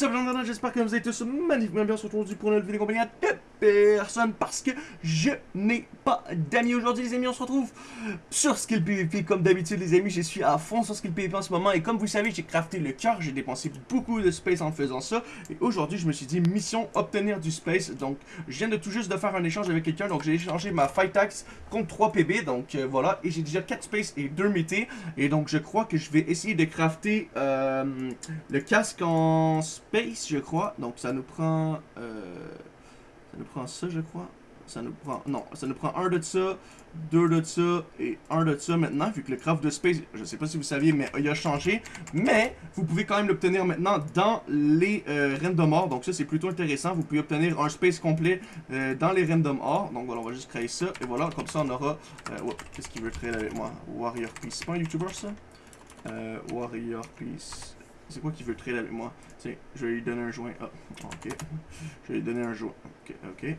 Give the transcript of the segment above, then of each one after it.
What's up, gens j'espère que vous êtes tous magnifiquement bien aujourd'hui pour une vidéo compagnie de personne parce que je n'ai pas d'amis aujourd'hui les amis. On se retrouve sur Skill PvP comme d'habitude les amis. Je suis à fond sur Skill PvP en ce moment et comme vous savez j'ai crafté le cœur. J'ai dépensé beaucoup de space en faisant ça. Et aujourd'hui je me suis dit mission obtenir du space. Donc je viens de tout juste de faire un échange avec quelqu'un. Donc j'ai échangé ma Fight Axe contre 3 PB donc euh, voilà. Et j'ai déjà 4 space et 2 mété et donc je crois que je vais essayer de crafter euh, le casque en space je crois donc ça nous prend euh, ça nous prend ça, je crois. Ça nous prend... Non, ça nous prend un de ça, deux de ça et un de ça maintenant, vu que le craft de space, je sais pas si vous saviez, mais il a changé. Mais, vous pouvez quand même l'obtenir maintenant dans les euh, random ore. Donc ça, c'est plutôt intéressant. Vous pouvez obtenir un space complet euh, dans les random ore. Donc voilà, on va juste créer ça. Et voilà, comme ça, on aura... Euh, Qu'est-ce qu'il veut créer avec moi? Warrior Peace. C'est pas un YouTuber, ça? Warrior Peace. C'est quoi qu'il veut trader avec moi? Tiens, je vais lui donner un joint. Ah, ok. Je vais lui donner un joint. Ok, ok.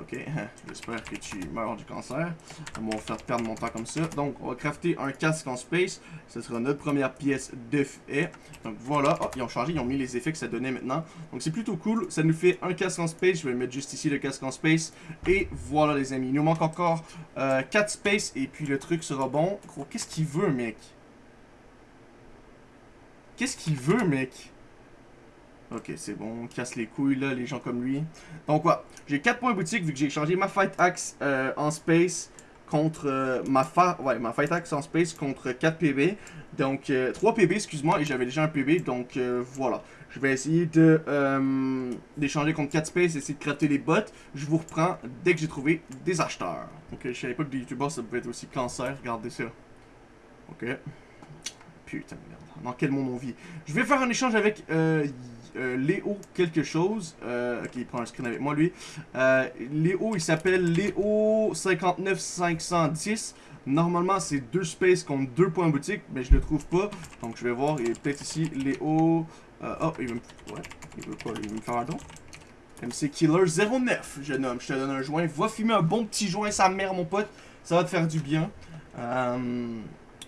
Ok, j'espère que tu meurs du cancer. On va faire perdre mon temps comme ça. Donc, on va crafter un casque en space. Ce sera notre première pièce de fait. Donc voilà, oh, ils ont changé, ils ont mis les effets que ça donnait maintenant. Donc c'est plutôt cool. Ça nous fait un casque en space. Je vais mettre juste ici le casque en space. Et voilà les amis, il nous manque encore euh, 4 space. Et puis le truc sera bon. Qu'est-ce qu'il veut mec? Qu'est-ce qu'il veut, mec? Ok, c'est bon. casse les couilles, là, les gens comme lui. Donc, quoi? J'ai 4 points boutique vu que j'ai changé ma Fight Axe euh, en space contre euh, ma, ouais, ma Fight Axe en space contre 4 PB. Donc, 3 euh, PB, excuse-moi, et j'avais déjà un PB. Donc, voilà. Je vais essayer de d'échanger contre 4 space, essayer de crafter les bots. Je vous reprends dès que j'ai trouvé des acheteurs. Ok, je savais pas que des youtubeurs ça pouvait être aussi cancer. Regardez ça. Ok. Putain de merde. Dans quel monde on vit? Je vais faire un échange avec euh, euh, Léo quelque chose. Euh, ok, il prend un screen avec moi, lui. Léo, il s'appelle Léo 59510. Normalement, c'est deux spaces contre deux points boutique, mais je le trouve pas. Donc, je vais voir. Il est peut-être ici. Léo... oh, il veut me... Ouais, il veut quoi? Il veut me faire un don? MC Killer 09, jeune homme. Je te donne un joint. Va fumer un bon petit joint, sa mère, mon pote. Ça va te faire du bien.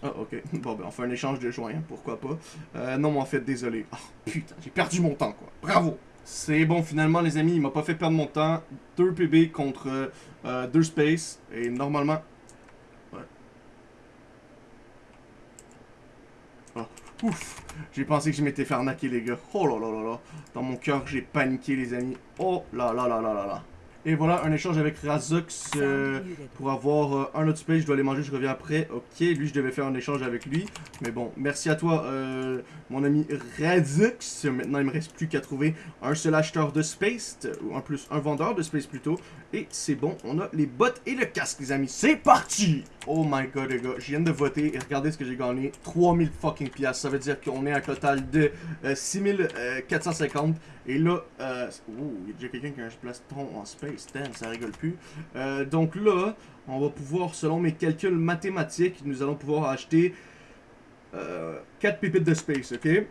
Ah, ok. Bon, ben, on fait un échange de joints, pourquoi pas. Euh, non, mais en fait, désolé. Oh, putain, j'ai perdu mon temps, quoi. Bravo! C'est bon, finalement, les amis, il m'a pas fait perdre mon temps. 2 PB contre 2 euh, space. Et normalement... Ouais. Oh, ouf! J'ai pensé que je m'étais fait arnaquer, les gars. Oh là là là là. Dans mon cœur, j'ai paniqué, les amis. Oh là là là là là là. Et voilà, un échange avec Razux euh, pour avoir euh, un autre space. Je dois aller manger, je reviens après. Ok, lui, je devais faire un échange avec lui. Mais bon, merci à toi, euh, mon ami Razux. Maintenant, il me reste plus qu'à trouver un seul acheteur de space, ou en plus, un vendeur de space plutôt. Et c'est bon, on a les bottes et le casque, les amis. C'est parti! Oh my god, les gars, je viens de voter et regardez ce que j'ai gagné. 3000 fucking piastres. Ça veut dire qu'on est à un total de 6450. Et là, oh, il y a déjà quelqu'un qui a un plastron en space. Damn, ça rigole plus. Euh, donc là, on va pouvoir, selon mes calculs mathématiques, nous allons pouvoir acheter euh, 4 pépites de space, ok?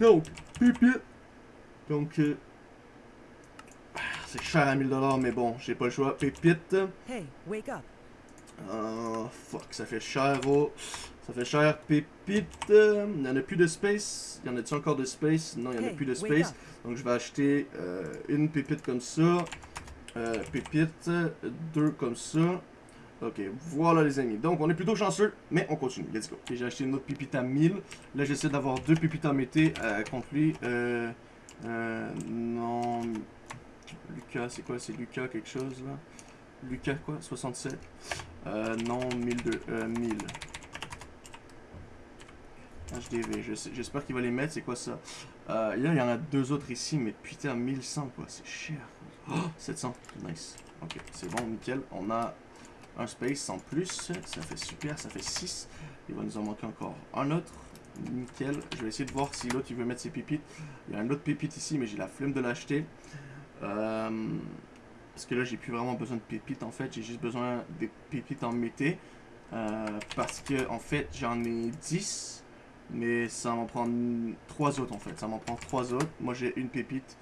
Donc, pépites. Donc, euh, ah, c'est cher à 1000$, mais bon, j'ai pas le choix. Pépites. Hey, wake up. Oh, fuck, ça fait cher, oh. Ça fait cher, pépite. Il n'y en a plus de space. Il y en a-tu encore de space? Non, il n'y en a plus de space. Donc, je vais acheter euh, une pépite comme ça. Euh, pépite. Deux comme ça. Ok, voilà les amis. Donc, on est plutôt chanceux, mais on continue. Let's go. J'ai acheté une autre pépite à 1000. Là, j'essaie d'avoir deux pépites à mété euh. Euh, euh, non. Lucas, c'est quoi? C'est Lucas quelque chose, là? Lucas, quoi? 67. Euh, non, 1002, euh, 1000. HDV, j'espère qu'il va les mettre, c'est quoi ça? Euh, là, il y en a deux autres ici, mais putain, 1100 quoi, c'est cher. Oh, 700, nice. Ok, c'est bon, nickel. On a un space en plus, ça fait super, ça fait 6. Il va nous en manquer encore un autre. Nickel, je vais essayer de voir si l'autre il veut mettre ses pépites. Il y a un autre pépite ici, mais j'ai la flemme de l'acheter. Euh, parce que là, j'ai plus vraiment besoin de pépites en fait. J'ai juste besoin des pépites en mété. Euh, parce que en fait, j'en ai 10. Mais ça m'en prend 3 autres en fait. Ça m'en prend 3 autres. Moi, j'ai une pépite.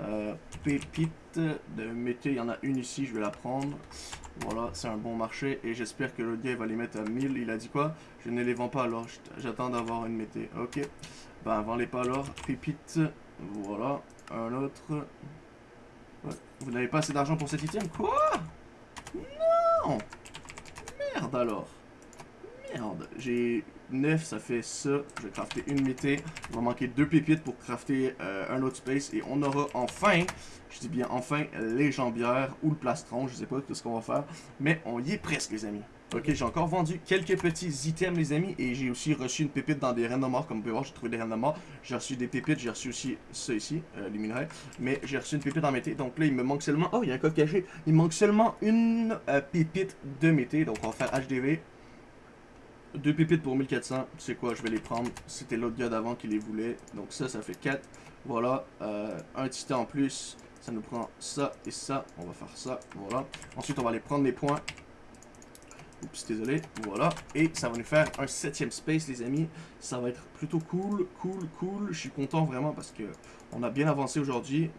Euh, pépite de mété, il y en a une ici, je vais la prendre. Voilà, c'est un bon marché. Et j'espère que le gars va les mettre à 1000. Il a dit quoi? Je ne les vends pas alors. J'attends d'avoir une mété. Ok. Ben, avant les pas alors, pépite. Voilà, un autre. Ouais. Vous n'avez pas assez d'argent pour cet item? Quoi? Non Merde alors. Merde. J'ai 9, ça fait ça. Je vais crafter une mété. Il va manquer deux pépites pour crafter euh, un autre space. Et on aura enfin, je dis bien enfin, les jambières ou le plastron. Je sais pas ce qu'on va faire. Mais on y est presque, les amis. Ok, j'ai encore vendu quelques petits items, les amis. Et j'ai aussi reçu une pépite dans des reines morts. Comme vous pouvez voir, j'ai trouvé des reines morts. J'ai reçu des pépites. J'ai reçu aussi ça ici, euh, les minerais. Mais j'ai reçu une pépite en mété. Donc là, il me manque seulement... Oh, il y a un coffre caché. Il manque seulement une euh, pépite de mété. Donc on va faire HDV. Deux pépites pour 1400. C'est quoi, je vais les prendre. C'était l'autre gars d'avant qui les voulait. Donc ça, ça fait 4. Voilà. Euh, un titan en plus. Ça nous prend ça et ça. On va faire ça. Voilà. Ensuite, on va aller prendre les points. Oups, désolé. Voilà. Et ça va nous faire un septième space, les amis. Ça va être plutôt cool, cool, cool. Je suis content vraiment parce que on a bien avancé aujourd'hui.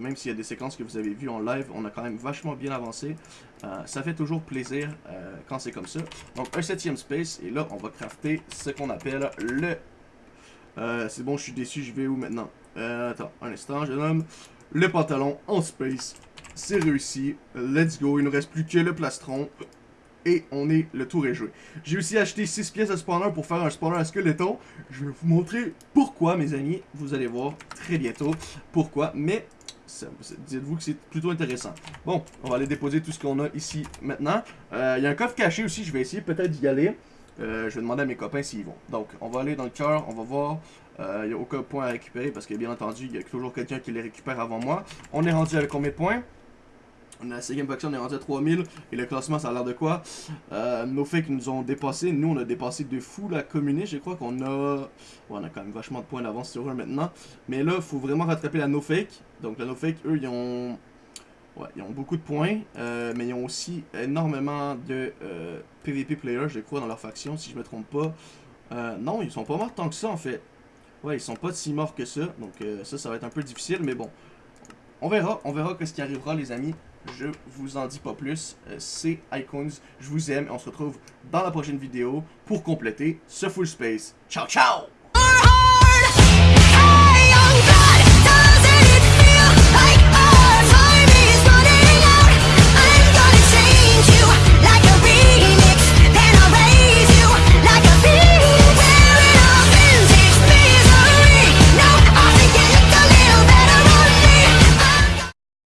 Même s'il y a des séquences que vous avez vues en live, on a quand même vachement bien avancé. Euh, ça fait toujours plaisir euh, quand c'est comme ça. Donc un septième space, et là on va crafter ce qu'on appelle le... Euh, c'est bon, je suis déçu, je vais où maintenant? Attends, un instant, je nomme le pantalon en space. C'est réussi, let's go, il ne reste plus que le plastron. Et on est, le tour est joué. J'ai aussi acheté 6 pièces de spawner pour faire un spawner à skeleton. Je vais vous montrer pourquoi, mes amis. Vous allez voir très bientôt pourquoi. Mais dites-vous que c'est plutôt intéressant. Bon, on va aller déposer tout ce qu'on a ici maintenant. Euh, il y a un coffre caché aussi, je vais essayer peut-être d'y aller. Euh, je vais demander à mes copains s'ils vont. Donc, on va aller dans le cœur, on va voir. Euh, il n'y a aucun point à récupérer parce que bien entendu, il y a toujours quelqu'un qui les récupère avant moi. On est rendu avec combien de points? On la cinquième faction, on est rendu à 3000. Et le classement, ça a l'air de quoi? Euh, Nos fakes nous ont dépassé. Nous, on a dépassé de fou la commune. Je crois qu'on a... on a quand même vachement de points d'avance sur eux maintenant. Mais là, il faut vraiment rattraper la no fake. Donc la no fake, eux, ils ont... Ouais, ils ont beaucoup de points. Euh, mais ils ont aussi énormément de euh, PvP players, je crois, dans leur faction, si je me trompe pas. Euh, non, ils sont pas morts tant que ça, en fait. Ouais, ils sont pas si morts que ça. Donc ça, ça va être un peu difficile. Mais bon, on verra. On verra ce qui arrivera, les amis. Je vous en dis pas plus. Euh, c'est Icons. Je vous aime et on se retrouve dans la prochaine vidéo pour compléter ce full space. Ciao, ciao!